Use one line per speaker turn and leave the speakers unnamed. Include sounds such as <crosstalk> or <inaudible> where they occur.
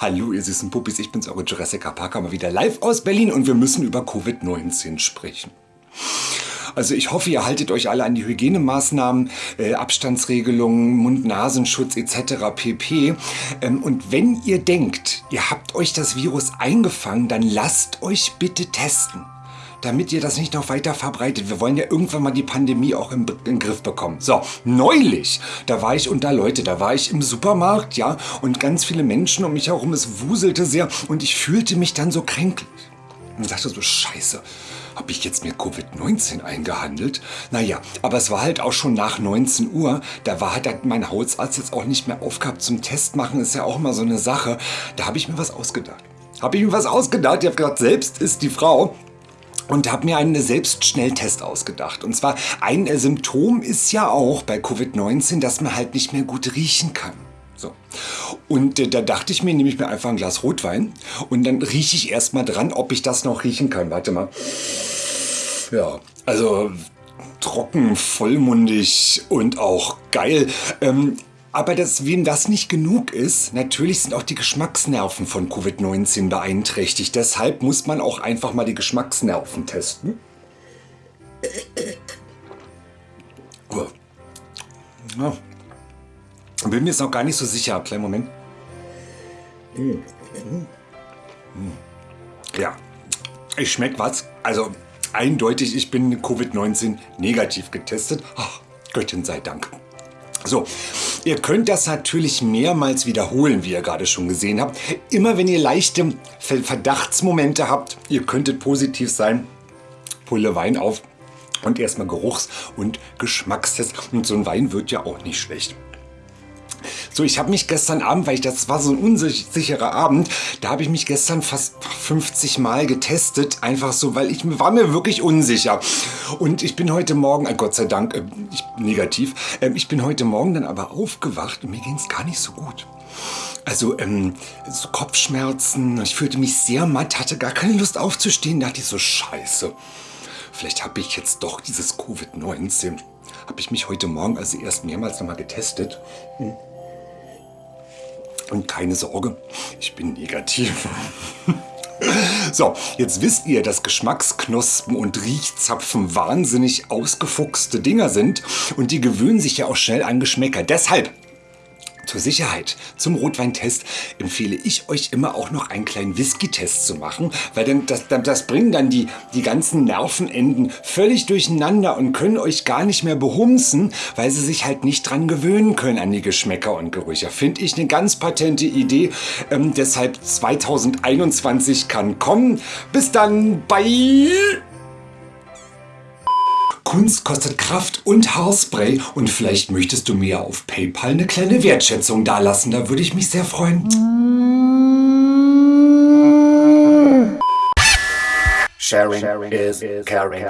Hallo ihr süßen Puppis, ich bin's, eure Jurassic Parker, mal wieder live aus Berlin und wir müssen über Covid-19 sprechen. Also ich hoffe, ihr haltet euch alle an die Hygienemaßnahmen, äh, Abstandsregelungen, Mund-Nasenschutz etc. pp. Ähm, und wenn ihr denkt, ihr habt euch das Virus eingefangen, dann lasst euch bitte testen damit ihr das nicht noch weiter verbreitet. Wir wollen ja irgendwann mal die Pandemie auch im, im Griff bekommen. So, neulich, da war ich unter Leute, da war ich im Supermarkt, ja, und ganz viele Menschen um mich herum, es wuselte sehr und ich fühlte mich dann so kränklich. Und dachte so, scheiße, habe ich jetzt mir Covid-19 eingehandelt? Naja, aber es war halt auch schon nach 19 Uhr. Da war halt mein Hausarzt jetzt auch nicht mehr aufgehabt zum Test machen. Ist ja auch immer so eine Sache. Da habe ich mir was ausgedacht. Habe ich mir was ausgedacht? Ich habe gesagt, selbst ist die Frau und habe mir einen Selbstschnelltest ausgedacht. Und zwar ein Symptom ist ja auch bei Covid-19, dass man halt nicht mehr gut riechen kann. So. Und äh, da dachte ich mir, nehme ich mir einfach ein Glas Rotwein und dann rieche ich erstmal dran, ob ich das noch riechen kann. Warte mal. Ja, also trocken, vollmundig und auch geil. Ähm, aber dass, wem das nicht genug ist, natürlich sind auch die Geschmacksnerven von Covid-19 beeinträchtigt. Deshalb muss man auch einfach mal die Geschmacksnerven testen. Ja. Bin mir jetzt noch gar nicht so sicher. Kleinen Moment. Ja, ich schmeck was. Also eindeutig, ich bin Covid-19 negativ getestet. Ach, Göttin sei Dank. So, ihr könnt das natürlich mehrmals wiederholen, wie ihr gerade schon gesehen habt. Immer wenn ihr leichte Verdachtsmomente habt, ihr könntet positiv sein, Pulle Wein auf und erstmal Geruchs- und Geschmackstest. Und so ein Wein wird ja auch nicht schlecht. So, ich habe mich gestern Abend, weil ich das war so ein unsicherer Abend, da habe ich mich gestern fast 50 Mal getestet, einfach so, weil ich war mir wirklich unsicher. Und ich bin heute Morgen, äh, Gott sei Dank, äh, ich, negativ, äh, ich bin heute Morgen dann aber aufgewacht und mir ging es gar nicht so gut. Also ähm, so Kopfschmerzen, ich fühlte mich sehr matt, hatte gar keine Lust aufzustehen, dachte ich so, scheiße, vielleicht habe ich jetzt doch dieses Covid-19. Habe ich mich heute Morgen also erst mehrmals nochmal getestet. Hm. Und keine Sorge, ich bin negativ. <laughs> So, jetzt wisst ihr, dass Geschmacksknospen und Riechzapfen wahnsinnig ausgefuchste Dinger sind und die gewöhnen sich ja auch schnell an Geschmäcker. Deshalb zur Sicherheit, zum Rotweintest empfehle ich euch immer auch noch einen kleinen Whisky-Test zu machen, weil dann das, das bringen dann die, die ganzen Nervenenden völlig durcheinander und können euch gar nicht mehr behumsen, weil sie sich halt nicht dran gewöhnen können an die Geschmäcker und Gerüche. Finde ich eine ganz patente Idee. Ähm, deshalb 2021 kann kommen. Bis dann, bye! Kunst kostet Kraft und Haarspray und vielleicht möchtest du mir auf PayPal eine kleine Wertschätzung dalassen. Da würde ich mich sehr freuen. Sharing, Sharing is caring.